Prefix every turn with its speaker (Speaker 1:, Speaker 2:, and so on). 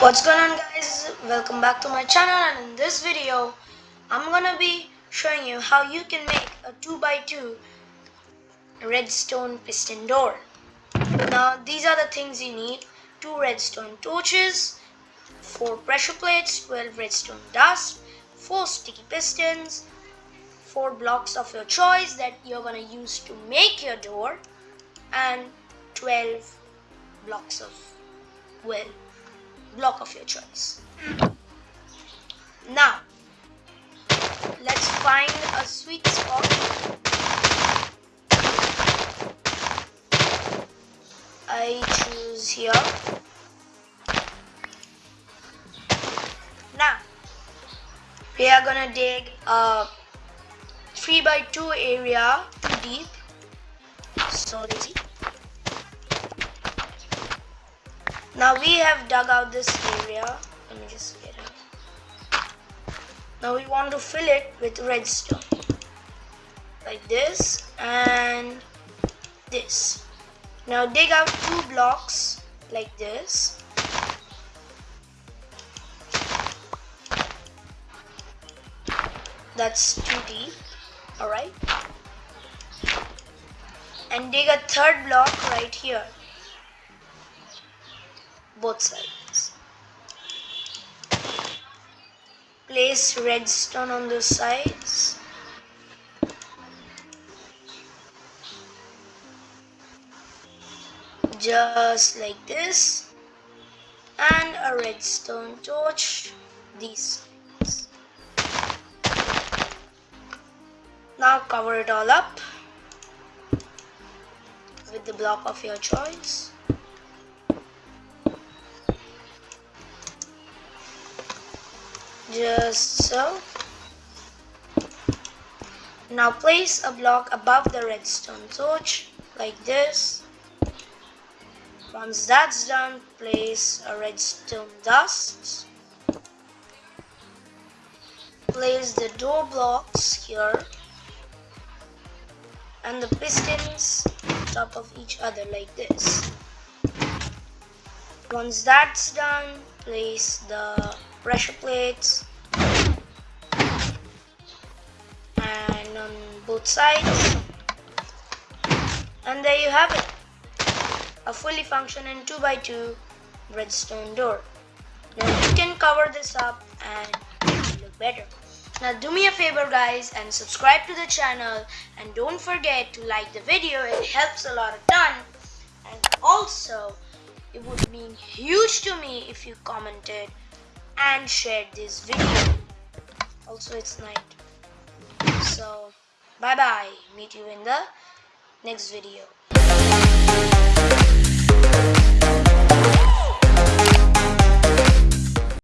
Speaker 1: What's going on guys? Welcome back to my channel and in this video I'm gonna be showing you how you can make a 2x2 redstone piston door. Now these are the things you need. Two redstone torches, four pressure plates, 12 redstone dust, four sticky pistons, four blocks of your choice that you're gonna use to make your door and 12 blocks of well block of your choice. Now, let's find a sweet spot. I choose here. Now, we are gonna dig a 3 by 2 area too deep. So lazy. Now we have dug out this area. Let me just get it. Now we want to fill it with redstone. Like this and this. Now dig out two blocks like this. That's too deep. Alright. And dig a third block right here both sides. Place redstone on the sides. Just like this. And a redstone torch these sides. Now cover it all up with the block of your choice. Just so. Now place a block above the redstone torch like this. Once that's done place a redstone dust. Place the door blocks here. And the pistons top of each other like this. Once that's done place the pressure plates on both sides. And there you have it. A fully functioning 2x2 redstone door. Now you can cover this up and look better. Now do me a favor guys and subscribe to the channel. And don't forget to like the video. It helps a lot a ton. And also it would mean huge to me if you commented and shared this video. Also, it's night. So, bye bye. Meet you in the next video.